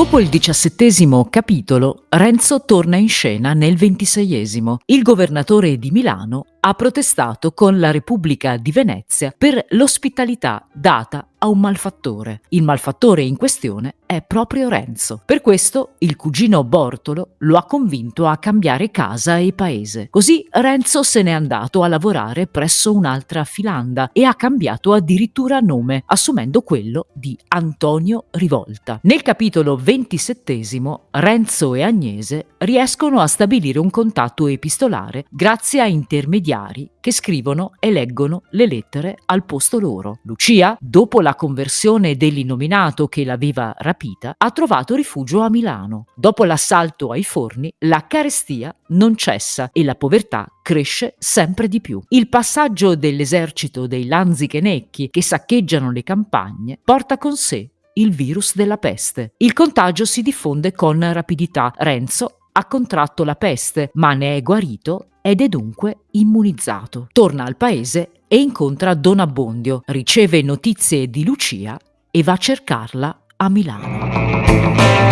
Dopo il diciassettesimo capitolo, Renzo torna in scena nel ventiseiesimo. Il governatore di Milano ha protestato con la Repubblica di Venezia per l'ospitalità data a un malfattore. Il malfattore in questione è proprio Renzo. Per questo il cugino Bortolo lo ha convinto a cambiare casa e paese. Così Renzo se n'è andato a lavorare presso un'altra filanda e ha cambiato addirittura nome, assumendo quello di Antonio Rivolta. Nel capitolo ventisettesimo Renzo e Agnese riescono a stabilire un contatto epistolare grazie a intermediari che scrivono e leggono le lettere al posto loro. Lucia, dopo la conversione dell'innominato che l'aveva rapita, ha trovato rifugio a Milano. Dopo l'assalto ai forni, la carestia non cessa e la povertà cresce sempre di più. Il passaggio dell'esercito dei Lanzichenecchi che saccheggiano le campagne porta con sé il virus della peste. Il contagio si diffonde con rapidità. Renzo ha contratto la peste, ma ne è guarito ed è dunque immunizzato. Torna al paese e incontra Don Abbondio, riceve notizie di Lucia e va a cercarla a Milano.